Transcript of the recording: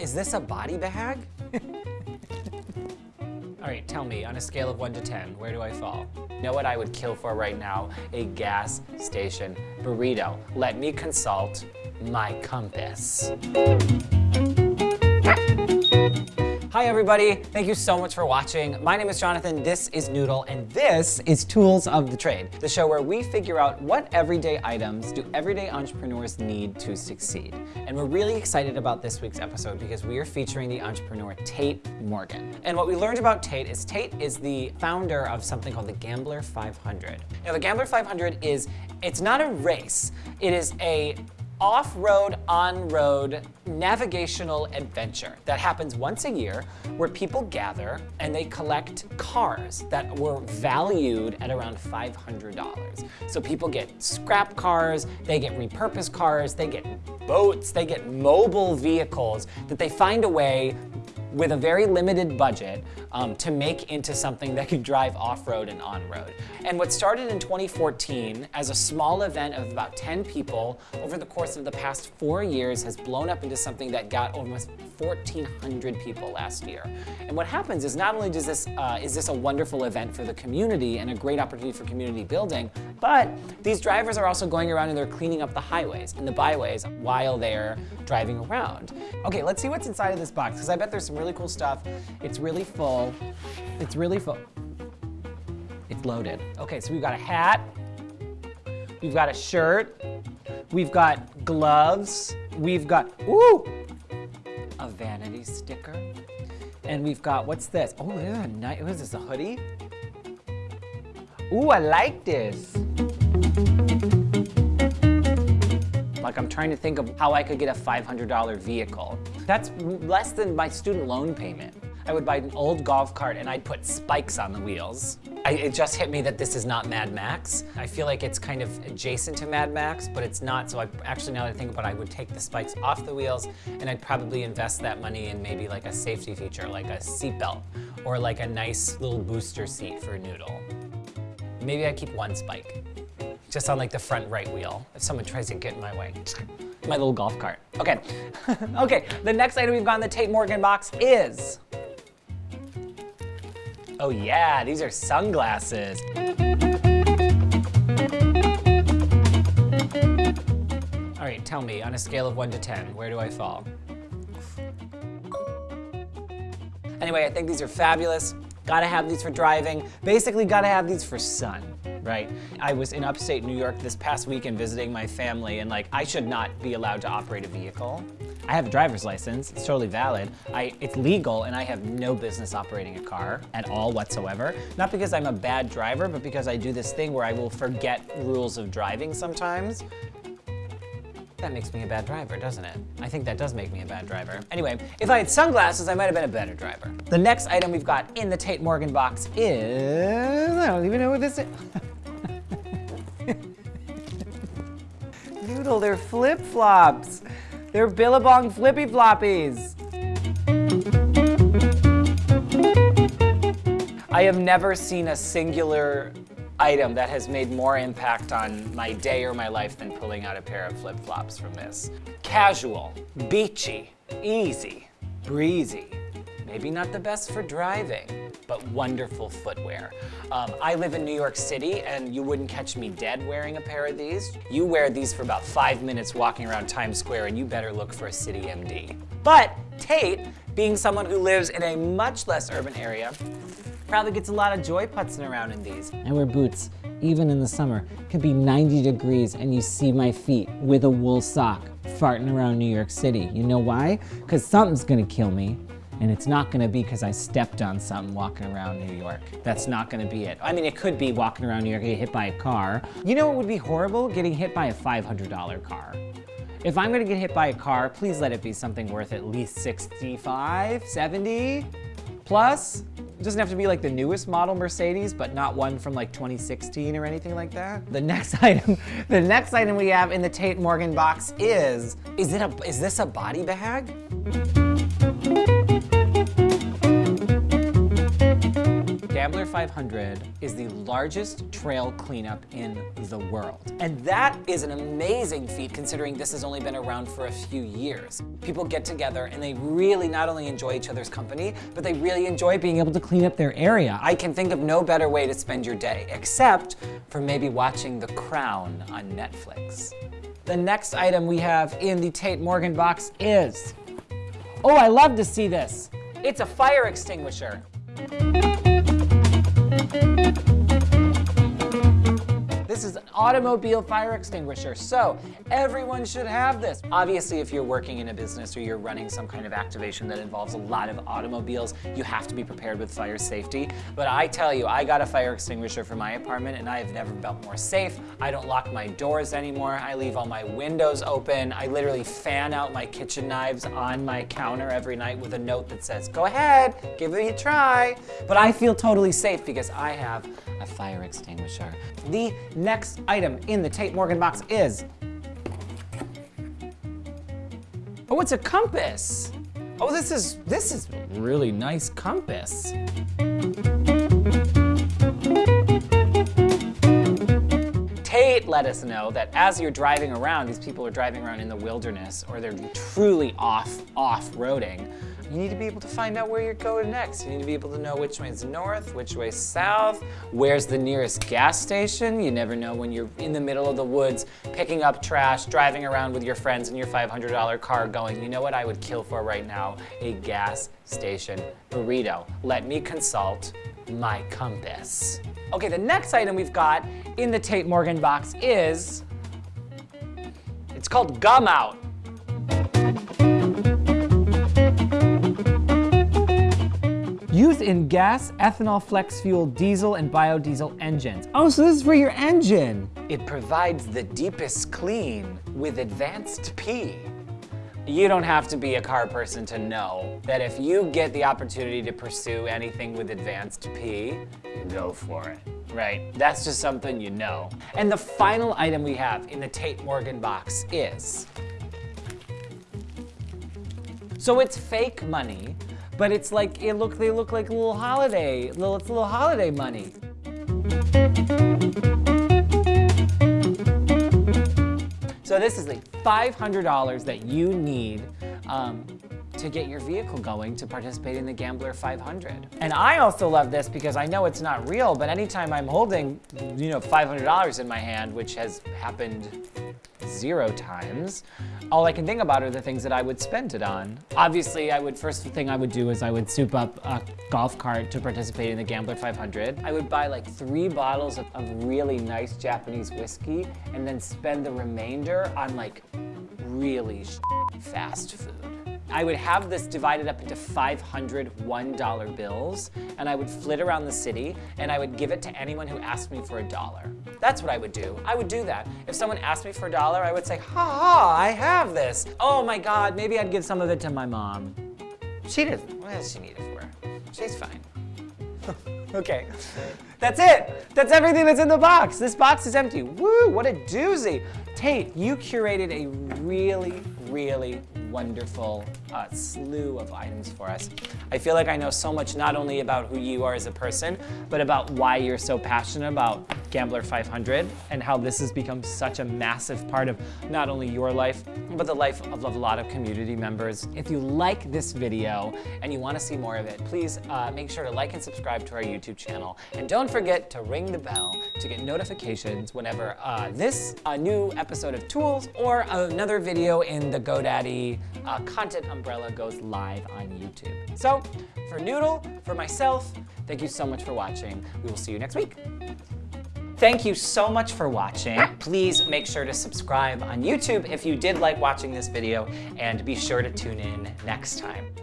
Is this a body bag? All right, tell me, on a scale of one to 10, where do I fall? Know what I would kill for right now? A gas station burrito. Let me consult my compass. Hi everybody, thank you so much for watching. My name is Jonathan, this is Noodle, and this is Tools of the Trade, the show where we figure out what everyday items do everyday entrepreneurs need to succeed. And we're really excited about this week's episode because we are featuring the entrepreneur Tate Morgan. And what we learned about Tate is Tate is the founder of something called the Gambler 500. Now the Gambler 500 is, it's not a race, it is a off-road, on-road navigational adventure that happens once a year where people gather and they collect cars that were valued at around $500. So people get scrap cars, they get repurposed cars, they get boats, they get mobile vehicles that they find a way with a very limited budget um, to make into something that could drive off-road and on-road. And what started in 2014 as a small event of about 10 people over the course of the past four years has blown up into something that got almost 1,400 people last year. And what happens is not only does this, uh, is this a wonderful event for the community and a great opportunity for community building, but these drivers are also going around and they're cleaning up the highways and the byways while they're driving around. Okay, let's see what's inside of this box because I bet there's some really cool stuff. It's really full. It's really full. It's loaded. Okay, so we've got a hat. We've got a shirt. We've got gloves. We've got, ooh, a vanity sticker. And we've got, what's this? Oh, is a nice, what is this, a hoodie? Ooh, I like this. Like I'm trying to think of how I could get a $500 vehicle. That's less than my student loan payment. I would buy an old golf cart and I'd put spikes on the wheels. I, it just hit me that this is not Mad Max. I feel like it's kind of adjacent to Mad Max, but it's not. So I actually, now that I think about it, I would take the spikes off the wheels and I'd probably invest that money in maybe like a safety feature, like a seatbelt or like a nice little booster seat for a Noodle. Maybe I'd keep one spike just on like the front right wheel if someone tries to get in my way. My little golf cart. Okay, okay, the next item we've got in the Tate Morgan box is, oh yeah, these are sunglasses. All right, tell me, on a scale of one to 10, where do I fall? Anyway, I think these are fabulous. Gotta have these for driving. Basically, gotta have these for sun right? I was in upstate New York this past weekend visiting my family and like, I should not be allowed to operate a vehicle. I have a driver's license, it's totally valid. I, it's legal and I have no business operating a car at all whatsoever. Not because I'm a bad driver, but because I do this thing where I will forget rules of driving sometimes. That makes me a bad driver, doesn't it? I think that does make me a bad driver. Anyway, if I had sunglasses, I might have been a better driver. The next item we've got in the Tate Morgan box is, I don't even know what this is. They're flip-flops. They're Billabong flippy floppies. I have never seen a singular item that has made more impact on my day or my life than pulling out a pair of flip-flops from this. Casual, beachy, easy, breezy. Maybe not the best for driving, but wonderful footwear. Um, I live in New York City and you wouldn't catch me dead wearing a pair of these. You wear these for about five minutes walking around Times Square and you better look for a CityMD. But Tate, being someone who lives in a much less urban area, probably gets a lot of joy putzing around in these. I wear boots, even in the summer. It could be 90 degrees and you see my feet with a wool sock farting around New York City. You know why? Because something's gonna kill me. And it's not gonna be because I stepped on something walking around New York. That's not gonna be it. I mean, it could be walking around New York, get hit by a car. You know what would be horrible? Getting hit by a $500 car. If I'm gonna get hit by a car, please let it be something worth at least 65, 70 plus. It doesn't have to be like the newest model Mercedes, but not one from like 2016 or anything like that. The next item, the next item we have in the Tate Morgan box is, is it a, is this a body bag? Gambler 500 is the largest trail cleanup in the world. And that is an amazing feat considering this has only been around for a few years. People get together and they really not only enjoy each other's company, but they really enjoy being able to clean up their area. I can think of no better way to spend your day, except for maybe watching The Crown on Netflix. The next item we have in the Tate Morgan box is, oh, I love to see this. It's a fire extinguisher. This is an automobile fire extinguisher, so everyone should have this. Obviously, if you're working in a business or you're running some kind of activation that involves a lot of automobiles, you have to be prepared with fire safety. But I tell you, I got a fire extinguisher for my apartment and I have never felt more safe. I don't lock my doors anymore. I leave all my windows open. I literally fan out my kitchen knives on my counter every night with a note that says, go ahead, give it a try. But I feel totally safe because I have a fire extinguisher. The next item in the Tate Morgan box is, oh, it's a compass. Oh, this is, this is really nice compass. Tate let us know that as you're driving around, these people are driving around in the wilderness or they're truly off, off-roading, you need to be able to find out where you're going next. You need to be able to know which way is north, which way is south, where's the nearest gas station. You never know when you're in the middle of the woods, picking up trash, driving around with your friends in your $500 car going, you know what I would kill for right now? A gas station burrito. Let me consult my compass. Okay, the next item we've got in the Tate Morgan box is, it's called Gumout. Used in gas, ethanol, flex fuel, diesel, and biodiesel engines. Oh, so this is for your engine. It provides the deepest clean with advanced P. You don't have to be a car person to know that if you get the opportunity to pursue anything with advanced P, go for it, right? That's just something you know. And the final item we have in the Tate Morgan box is, so it's fake money, but it's like, it look, they look like a little holiday, little, it's little holiday money. So this is like $500 that you need um, to get your vehicle going to participate in the Gambler 500. And I also love this because I know it's not real, but anytime I'm holding, you know, $500 in my hand, which has happened zero times, all I can think about are the things that I would spend it on. Obviously, I would, first thing I would do is I would soup up a golf cart to participate in the Gambler 500. I would buy like three bottles of, of really nice Japanese whiskey and then spend the remainder on like really fast food. I would have this divided up into 500 $1 bills, and I would flit around the city, and I would give it to anyone who asked me for a dollar. That's what I would do. I would do that. If someone asked me for a dollar, I would say, ha ha, I have this. Oh my God, maybe I'd give some of it to my mom. She doesn't, what does she need it for? She's fine. okay, that's it. That's everything that's in the box. This box is empty. Woo, what a doozy. Tate, you curated a really, really wonderful uh, slew of items for us. I feel like I know so much not only about who you are as a person, but about why you're so passionate about Gambler 500 and how this has become such a massive part of not only your life, but the life of a lot of community members. If you like this video and you want to see more of it, please uh, make sure to like and subscribe to our YouTube channel. And don't forget to ring the bell to get notifications whenever uh, this uh, new episode of Tools or another video in the GoDaddy uh, content umbrella goes live on YouTube. So for Noodle, for myself, thank you so much for watching. We will see you next week. Thank you so much for watching. Please make sure to subscribe on YouTube if you did like watching this video and be sure to tune in next time.